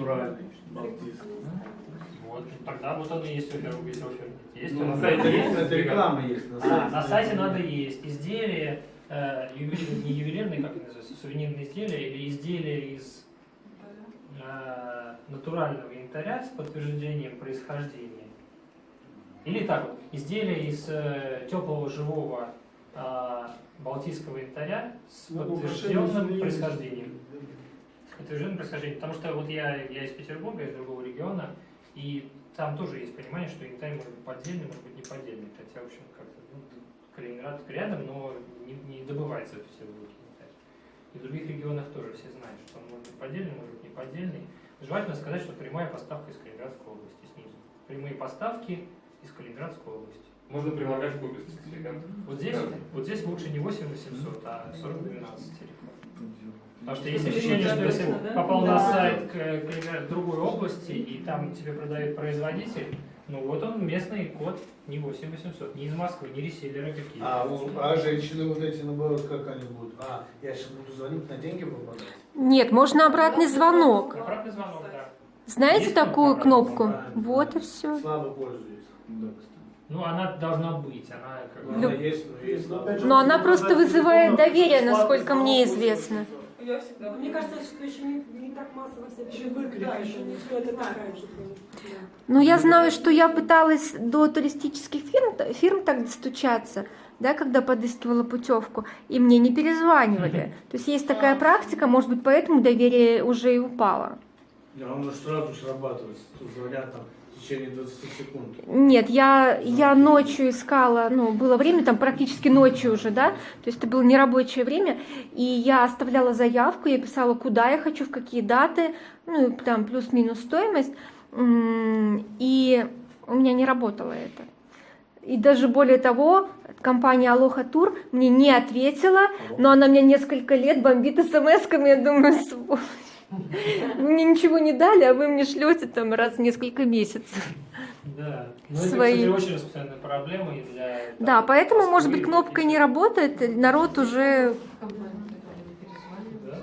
натуральный, балтийский. Вот, тогда вот он и есть офер, весь офер. Есть Ну, на сайте есть? это реклама есть на А, сайте. на сайте надо есть. Изделия, э, ювелир- не ювелирные, как это называется, сувенирные изделия или изделия из э, натурального янтаря с подтверждением происхождения. Или так вот, изделия из э, теплого живого э, балтийского янтаря с Ну, подтвержденным происхождением. Подтвержденным происхождением. Потому что вот я, я из Петербурга, из другого региона, и там тоже есть понимание, что янтарь может быть поддельный, может быть не поддельный. Хотя, в общем, как-то ну, Калининград рядом, но не, не добывается в Петербурге янтарь. И в других регионах тоже все знают, что он может быть поддельный, может быть не поддельный. Желательно сказать, что прямая поставка из Калининградской области снизу. Прямые поставки из Калининградской области. Можно прилагать копию сертификат. Вот здесь, вот здесь лучше не 8800, а 4012 телефон. Потому что есть ощущение, что если попал на сайт к, к другой области, и там тебе продает производитель, ну вот он местный код, не 8800, не из Москвы, не реселлеры какие. А, а женщины вот эти, наоборот, как они будут? А, я сейчас буду звонить, на деньги попадать? Нет, можно обратный звонок. Обратный звонок, да. Знаете Есть такую кнопку? обратный Вот и все. Слабо пользуются. Ну, она должна быть, она как бы... Она есть, но есть слабо. Но она просто вызывает доверие, насколько мне известно. Я всегда. Мне кажется, что еще не, не так массово все Еще выклик Да, еще не никто это такая. Ну, я знаю, что я пыталась до туристических фирм, фирм так достучаться, да, когда подыскивала путевку, и мне не перезванивали. То есть есть такая практика, может быть, поэтому доверие уже и упало. Да, он может сразу срабатывать, звонят там в течение 20 секунд. Нет, я, я ночью искала, ну, было время, там практически ночью уже, да, то есть это было нерабочее время, и я оставляла заявку, я писала, куда я хочу, в какие даты, ну, и там плюс-минус стоимость, и у меня не работало это. И даже более того, компания Алоха Тур мне не ответила, но она меня несколько лет бомбит смс-ками, я думаю, «Сволочь, вы мне ничего не дали, а вы мне шлете там раз в несколько месяцев. Да. Ну, Свои. это, кстати, очень распространенная проблема и для... Да, там, поэтому, может быть, кнопка и- не работает, народ уже... Да,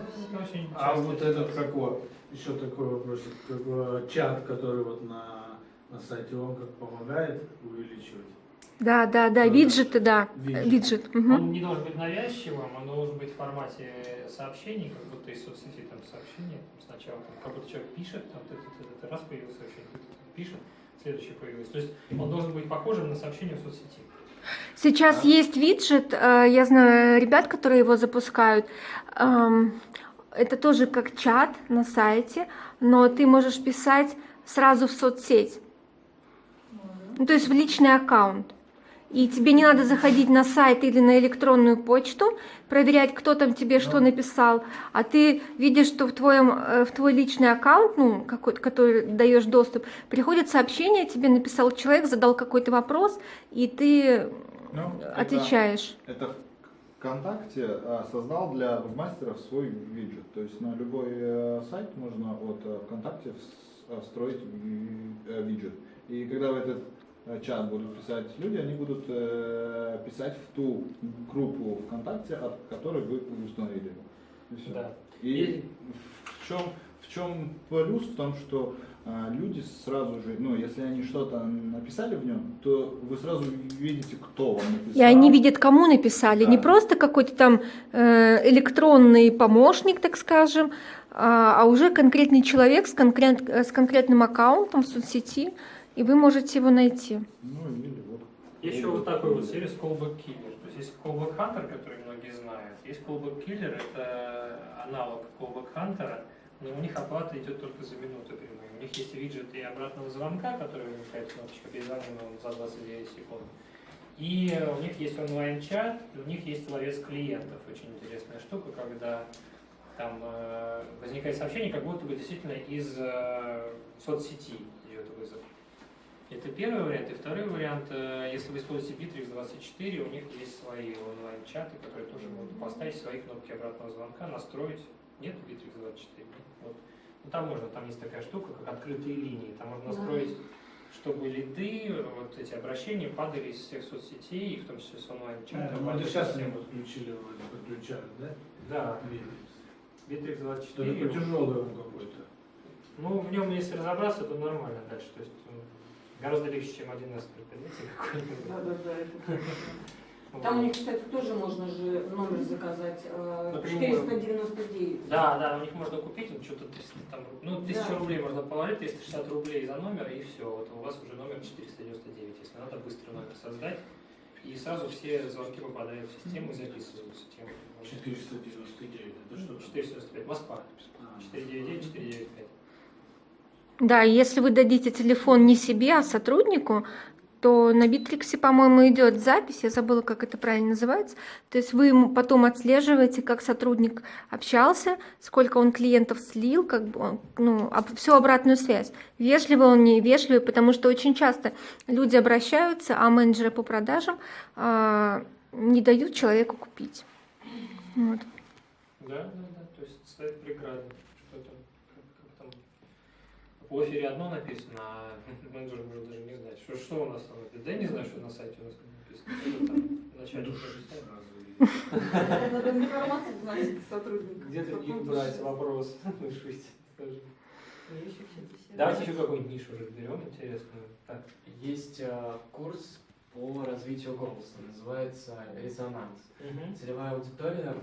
А вот этот какой? Еще такой вопрос. Как бы чат, который вот на, на сайте, он как помогает увеличивать? Да, да, да, виджеты, да, Виджет. виджет. мгм. Он не должен быть навязчивым, он должен быть в формате сообщений, как будто из соцсети там сообщение. Там сначала там, как будто человек пишет, там ты, ты, ты, ты, раз появилось сообщение, ты, пишет, следующее появилось. То есть он должен быть похожим на сообщение в соцсети. Сейчас есть виджет, э, я знаю ребят, которые его запускают. Эм, Это тоже как чат на сайте, но ты можешь писать сразу в соцсеть. Ну, то есть в личный аккаунт. И тебе не надо заходить на сайт или на электронную почту, проверять, кто там тебе что написал, а ты видишь, что в, твоем, э, в твой личный аккаунт, ну, какой который даешь доступ, приходит сообщение, тебе написал человек, задал какой-то вопрос, и ты Ну, отвечаешь. Это ВКонтакте а, создал для вебмастеров свой виджет. То есть на любой э, сайт можно от э, ВКонтакте вс- э, встроить ви- э, виджет. И когда в этот э, чат будут писать люди, они будут э, писать в ту группу ВКонтакте, от которой вы установили. И. Да. И в чем, в чем плюс в том, что а, люди сразу же, ну, если они что-то написали в нем, то вы сразу видите, кто вам написал. И они видят, кому написали, не Да. просто какой-то там э, электронный помощник, так скажем, а, а уже конкретный человек с, конкрет, э, с конкретным аккаунтом в соцсети, и вы можете его найти. Ну, или вот. Есть еще вот такой вот сервис Callback Killer. То есть есть Callback Hunter, который многие знают. Есть Callback Killer, это аналог Callback Hunter, но у них оплата идет только за минуту прямую. У них есть виджет и обратного звонка, который возникает кнопочка перезвонил за 29 секунд. И у них есть онлайн-чат, и у них есть ловец клиентов. Очень интересная штука, когда там э, возникает сообщение, как будто бы действительно из э, соцсети. Это первый вариант. И второй вариант, э, если вы используете Bittrex 24, у них есть свои онлайн-чаты, которые тоже могут поставить свои кнопки обратного звонка, настроить. Нет Bittrex 24? Вот. Ну, там можно, там есть такая штука, как открытые линии. Там можно настроить, чтобы лиды, вот эти обращения падали из всех соцсетей, и в том числе с онлайн-чата. Ну, это сейчас они подключили, вроде, подключали, да? Да, Видите? Bittrex Что 24. такой тяжелый он какой-то. Ну, в нем, если разобраться, то нормально дальше. То есть м, гораздо легче, чем один из предприятий какой-нибудь. Да, да, да. это- Вот. Там у них, кстати, тоже можно же номер заказать. э, Напрямую. 499. Да, да, у них можно купить, что-то 300 там, ну, 1000 Да. рублей можно положить, 360 рублей за номер, и все, вот у вас уже номер 499, если надо быстро номер создать, и сразу все звонки попадают в систему и записываются. Тем, 499, это что? 495, Москва, А, 499, 495. Да, если вы дадите телефон не себе, а сотруднику, то на Битриксе, по-моему, идет запись, я забыла, как это правильно называется. То есть вы ему потом отслеживаете, как сотрудник общался, сколько он клиентов слил, как бы он, ну, всю обратную связь. Вежливый он, не вежливый, потому что очень часто люди обращаются, а менеджеры по продажам а, не дают человеку купить. Вот. Да, да, да, то есть ставить преграды. Что там, как, как там. В эфире одно написано, а менеджер может даже не знать. Что, что у нас там написано? Да я не знаю, что на сайте у нас написано. Сразу. Надо информацию вносить сотрудникам. Где ты их брать вопрос? Слышите, скажи. Беседы. Давайте еще какую-нибудь нишу разберем интересную. Так. Есть э, курс по развитию голоса, называется «Резонанс». Целевая аудитория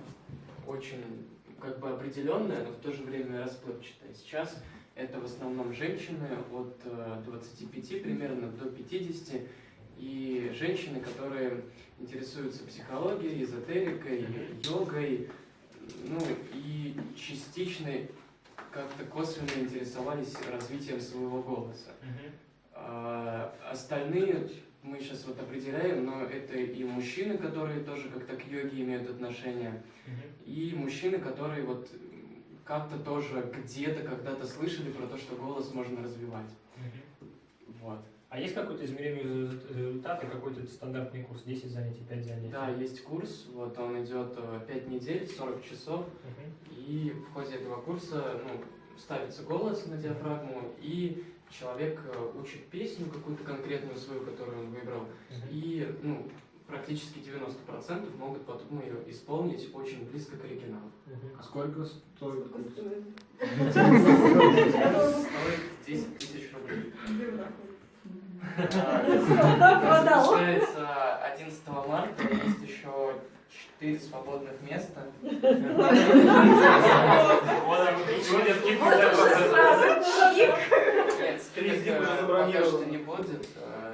очень как бы определенная, но в то же время расплывчатая. Сейчас это в основном женщины от э, 25 примерно до 50 и женщины, которые интересуются психологией, эзотерикой, йогой, ну и частично как-то косвенно интересовались развитием своего голоса. А, Остальные мы сейчас вот определяем, но это и мужчины, которые тоже как-то к йоге имеют отношение, и мужчины, которые вот как-то тоже где-то когда-то слышали про то, что голос можно развивать. Вот. А есть какой-то измеримый резу- результат и какой-то стандартный курс? 10 занятий, 5 занятий? Да, есть курс, вот он идет 5 недель, 40 часов, Мгм. и в ходе этого курса ну, ставится голос на диафрагму, и человек э, учит песню какую-то конкретную свою, которую он выбрал, Мгм. И ну, практически 90% могут потом ее исполнить очень близко к оригиналу. А сколько стоит стоит? Стоит 10 тысяч рублей. А. Запускается 11 марта, есть еще 4 свободных места. Нет, дня уже э, пока забронировано. что не будет, э,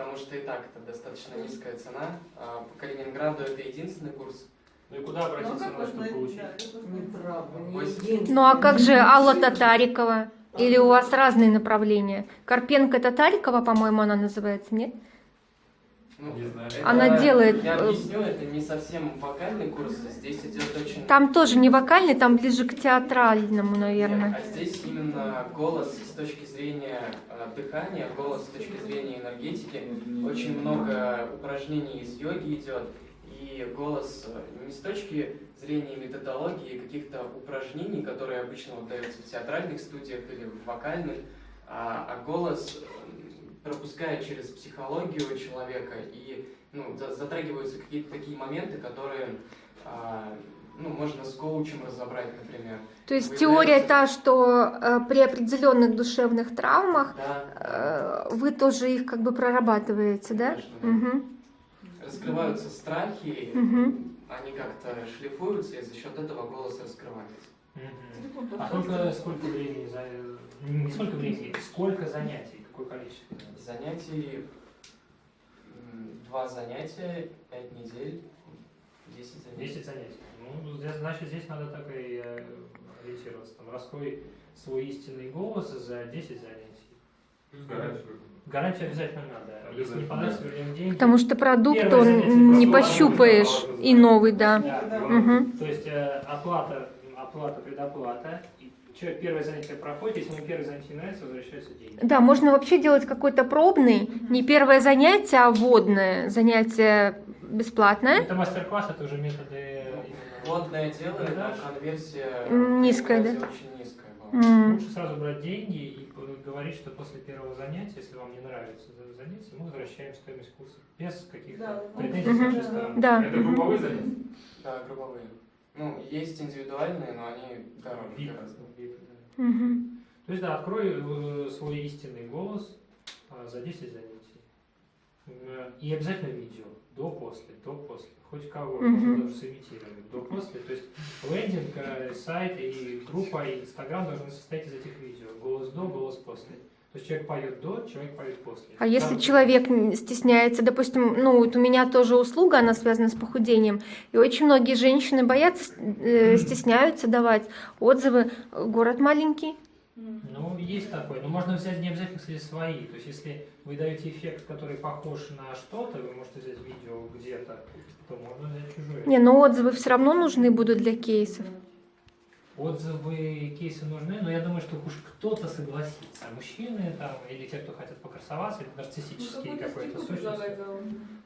потому что и так это достаточно низкая цена. А По Калининграду это единственный курс. Ну и куда Ну, обратиться, как на что можно- получить? да. Ну а как же Алла Татарикова? Или у вас разные направления? Карпенко Татарикова, по-моему, она называется, нет? Ну, Не знаю. это- Она делает, Я э, объясню, это не совсем вокальный курс, здесь идет очень... Там тоже не вокальный, там ближе к театральному, Нет, наверное. а здесь именно голос с точки зрения э, дыхания, голос с точки зрения энергетики. Очень много упражнений из йоги идет, и голос э, не с точки зрения методологии каких-то упражнений, которые обычно вот даются в театральных студиях или в вокальных, а, а голос м, пропускает через психологию человека и ну, за- затрагиваются какие-то такие моменты, которые а, ну, можно с коучем разобрать, например. То есть Выявляется- теория та, что э, при определенных душевных травмах Да, э, вы тоже их как бы прорабатываете, да? Конечно, да. Мгм, раскрываются страхи, мгм. они как-то шлифуются, и за счет этого голос раскрывается. Телефон А сколько, сколько времени за... Не сколько времени, сколько занятий, какое количество? Занятий, два занятия, пять недель, десять занятий. 10 занятий. Ну, здесь- значит, здесь надо так и э, ориентироваться. Там, раскрой свой истинный голос за 10 занятий. Гарантию. Гарантию обязательно надо. Если не понравится, вернем деньги. Потому что продукт Первое он не пощупаешь и новый, да. Да. Мгм. То есть э, оплата, оплата, предоплата. Человек первое занятие проходит, если ему первое занятие не нравится, возвращаются деньги. Да, можно вообще делать какой-то пробный, не первое занятие, а вводное занятие бесплатное. Это мастер-класс, это уже методы... Водное дело, но Продаж? конверсия низкая, конверсия да? очень низкая была. М. Лучше сразу брать деньги и говорить, что после первого занятия, если вам не нравится за- занятие, мы возвращаем стоимость курса без Да, каких-то да. претензий с Мгм. нашей стороны. Да. Это групповые занятия? Да, групповые. Ну, есть индивидуальные, но они дороже Вип. гораздо. Вип, да. Мгм. То есть, да, открой э, свой истинный голос а, за 10 занятий. И обязательно видео. До-после, до-после. Хоть кого, Мгм. можно даже сымитировать. До-после. То есть лендинг, э, сайт и группа, и Инстаграм должны состоять из этих видео. Голос до, голос после. То есть человек поет до, человек поет после. А если Там- человек м, стесняется, допустим, ну вот у меня тоже услуга, она связана с похудением, и очень многие женщины боятся, э, стесняются давать отзывы. Город маленький. Ну, есть такое. Но можно взять не обязательно, кстати, свои. То есть, если вы даете эффект, который похож на что-то, вы можете взять видео где-то, то можно взять чужое. Не, но отзывы все равно нужны будут для кейсов. Отзывы, кейсы нужны, но я думаю, что уж кто-то согласится. Мужчины там, или те, кто хотят покрасоваться, или нарциссические какой-то сущности.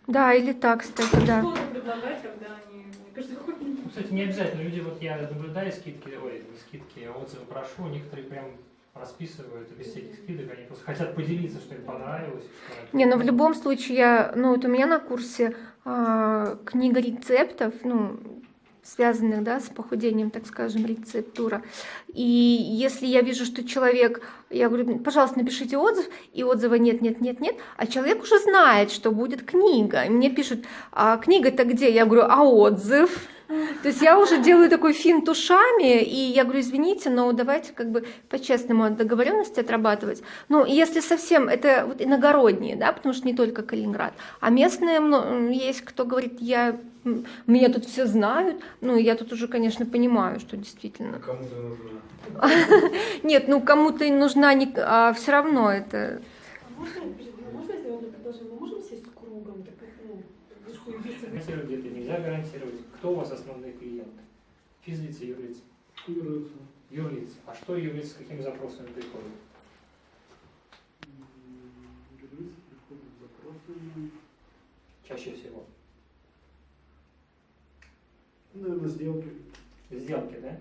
Да, или так, кстати, да. Что-то предлагать, когда они, мне кажется, хоть Ну, кстати, не обязательно. Люди, вот я наблюдаю скидки, ой, не скидки, а отзывы прошу, некоторые прям расписывают и без всяких скидок, они просто хотят поделиться, что им понравилось. что Не, ну в любом случае, я, ну вот у меня на курсе а, книга рецептов, ну, связанных, да, с похудением, так скажем, рецептура. И если я вижу, что человек, я говорю, пожалуйста, напишите отзыв, и отзыва нет, нет, нет, нет, а человек уже знает, что будет книга. И мне пишут, а книга-то где? Я говорю, а отзыв? То есть я уже делаю такой финт ушами, и я говорю, извините, но давайте как бы по-честному от договоренности отрабатывать. Ну, если совсем, это вот иногородние, да, потому что не только Калининград, а местные мно- есть, кто говорит, я, меня тут все знают, ну, я тут уже, конечно, понимаю, что действительно. Кому-то нужна. Нет, ну, кому-то нужна, не, а все равно это... А Можно, можно сделать предложение? Мы можем сесть кругом? Так, ну, если Гарантировать где-то нельзя гарантировать. Кто у вас основные клиенты? Физлица, юрлица? Юрлица. А что юрлица с какими запросами приходят? Чаще всего. Наверное, сделки. Сделки, да?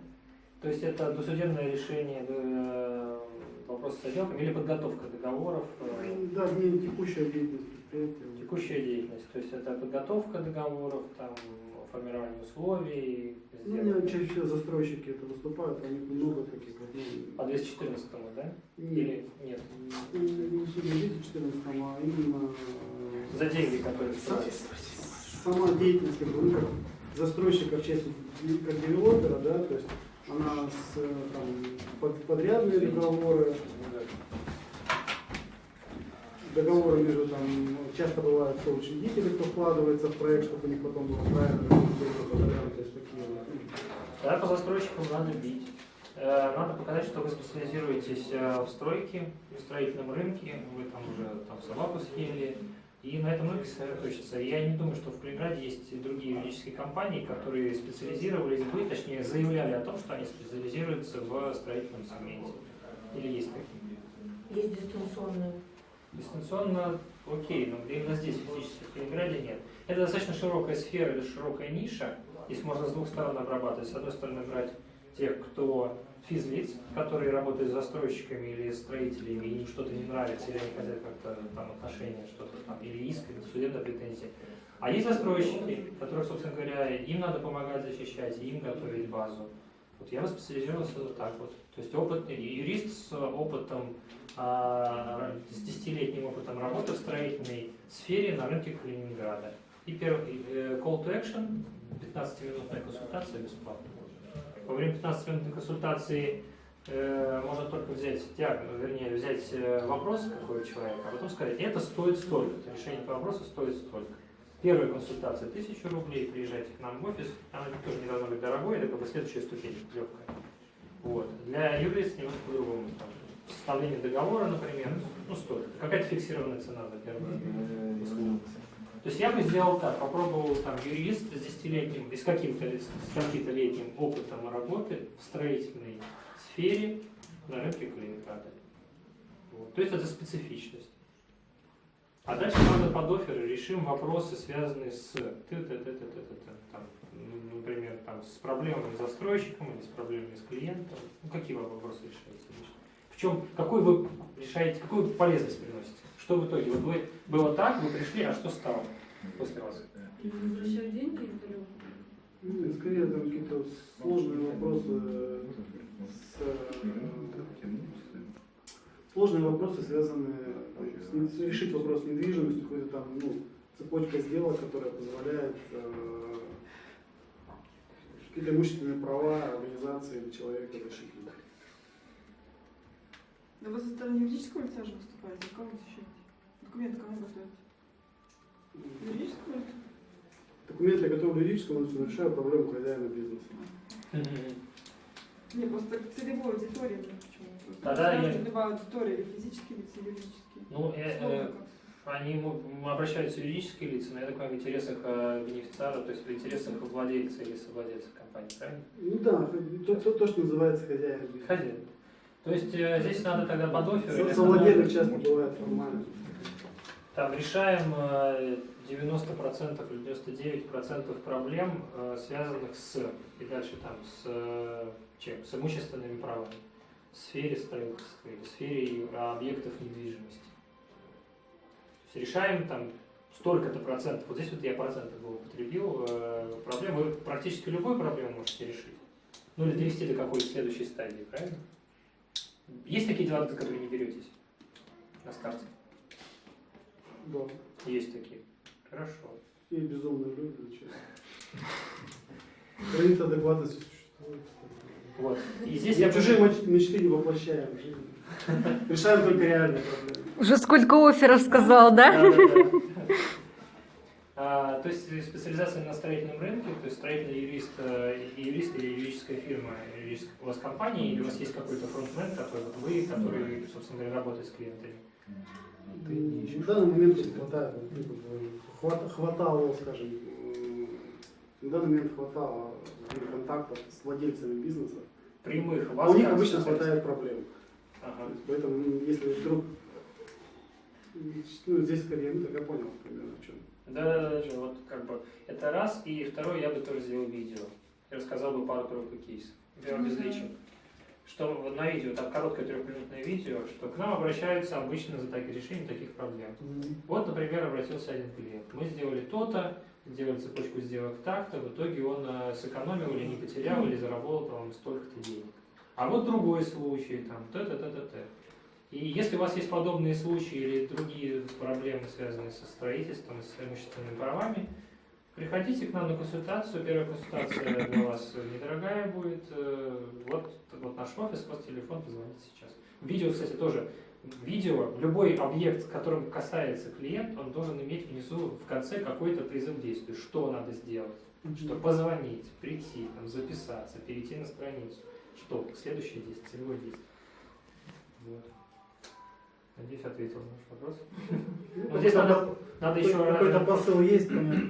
То есть это досудебное решение э, вопроса со сделками или подготовка договоров, э, Да, не текущая деятельность предприятия. текущая деятельность. То есть это подготовка договоров, там, формирование условий, Ну, у сделок. меня чаще всего застройщики это выступают, у них много таких вот, ну, По 214 да? не, Или нет? не, не судя 214, а именно За деньги, которые Са- сама деятельность как бы, ну, как застройщика в части как девелопера, да, то есть она с э, там, под- подрядные договоры, договоры между там, часто бывают соучредители, кто вкладывается в проект, чтобы у них потом было правильно, то есть такие вот. ну, Тогда по застройщикам надо бить. Э, Надо показать, что вы специализируетесь э, в стройке, в строительном рынке, вы там уже там собаку съели, и на этом рынке сосредоточиться. Я не думаю, что в Калининграде есть и другие юридические компании, которые специализировались бы, точнее заявляли о том, что они специализируются в строительном сегменте. Или есть такие? есть дистанционные. Дистанционно окей, но именно здесь физически в Калининграде нет. Это достаточно широкая сфера или широкая ниша. Здесь можно с двух сторон обрабатывать. С одной стороны брать тех, кто физлиц, которые работают с застройщиками или строителями, и им что-то не нравится, или они хотят как-то там отношения, что-то там, или иск, или судебная претензия. А есть застройщики, которых, собственно говоря, им надо помогать защищать, им готовить базу. Вот я специализировался вот так вот. То есть опытный юрист с опытом с десятилетним опытом работы в строительной сфере на рынке Калининграда. И первый э, call to action, 15-минутная консультация бесплатно. Во время 15-минутной консультации э, можно только взять диагноз, вернее, взять э, вопрос какой человека, а потом сказать, это стоит столько, решение по вопросу стоит столько. Первая консультация 1000 рублей, приезжайте к нам в офис, она тоже не должна быть дорогой, это как бы следующая ступень, легкая. Вот. Для юрлиц немножко по-другому. Составление договора, например, ну столько. Какая-то фиксированная цена за первую услугу. То есть я бы сделал так, попробовал там юрист с десятилетним, и с каким-то каким-то летним опытом работы в строительной сфере на рынке Калининграда. Вот. То есть это специфичность. А дальше надо под оферы решим вопросы, связанные с ты, ты, ты, ты, ты, ты, ты, там, например, там, с проблемами с застройщиком или с проблемами с клиентом. Ну, какие вопросы решаются? В чем, какой вы решаете, какую полезность приносите? Что в итоге? Вот вы, было так, вы пришли, а что стало после вас? возвращать деньги или Ну, скорее там какие-то сложные вопросы с, э, сложные вопросы, связанные там, с решить вопрос с недвижимостью, какой-то там, ну, цепочка сделок, которая позволяет э, какие-то имущественные права организации или человека решить. Да вы со стороны юридического лица же выступаете, кого защищаете? Документы кому готовите? Юридического лица? Документы, я готовлю юридическому лицу, решаю проблему хозяина бизнеса. Не, просто целевой аудитории почему. Тогда я- Любая аудитория, или физические лица, или юридические. Ну, э, э, как. они обращаются юридические лица, но я так понимаю, в интересах э, бенефициара, то есть в интересах владельца или совладельца компании, правильно? Ну да, то, то, то, что называется хозяин бизнеса. Хозяин. То есть э, здесь надо тогда под офер или Со- Совладельных под- часто бывает формально. Там решаем э, 90% или 99% проблем, э, связанных с, и дальше там, с э, чем? С имущественными правами, в сфере строительства или в сфере объектов недвижимости. То есть решаем там столько-то процентов, вот здесь вот я процентов бы употребил, проблем, вы практически любую проблему можете решить. Ну или довести до какой-то следующей стадии, правильно? Есть такие дела, за которые не беретесь на старте? Да. Есть такие. Хорошо. И безумные люди, зачем? Граница адекватности существует. Вот. И здесь Я я чужие мечты не воплощаем в жизнь. Решаем только реальные проблемы. Уже сколько офферов сказал, да? Да, да, да. То есть специализация на строительном рынке, то есть строительный юрист, э, и юрист или юридическая фирма, юридическая у вас компания, или у вас есть какой-то фронтмен, который вот вы, который, собственно говоря, работает с клиентами. Ты не ищешь. В данный момент хватает, ну, хватало, скажем, на данный момент хватало контактов с владельцами бизнеса. Прямых А вас у них обычно хватает проблем. Ага. Поэтому, ну, если вдруг ну, здесь скорее, ну, так я понял примерно в чем. Да, да, да, да, вот как бы это раз, и второй я бы тоже сделал видео. Я рассказал бы пару только кейсов. Я без Мгм. личин. Что вот на видео, так короткое трехминутное видео, что к нам обращаются обычно за так- решением таких проблем. Вот, например, обратился один клиент. Мы сделали то-то, сделали цепочку сделок так-то, в итоге он э, сэкономил или не потерял, или заработал там столько-то денег. А вот другой случай, там, т-т-т-т-т. И если у вас есть подобные случаи или другие проблемы, связанные со строительством и с имущественными правами, приходите к нам на консультацию. Первая консультация для вас недорогая будет. Э, Вот, вот наш офис, вот телефон, позвоните сейчас. Видео, кстати, тоже. Видео, любой объект, которым касается клиент, он должен иметь внизу в конце какой-то призыв к действию. Что надо сделать? Что позвонить, прийти, там, записаться, перейти на страницу. Что? Следующее действие, целевое действие. Вот. Надеюсь, ответил на ваш вопрос. Ну, здесь надо, надо еще Какой-то посыл есть, понятно.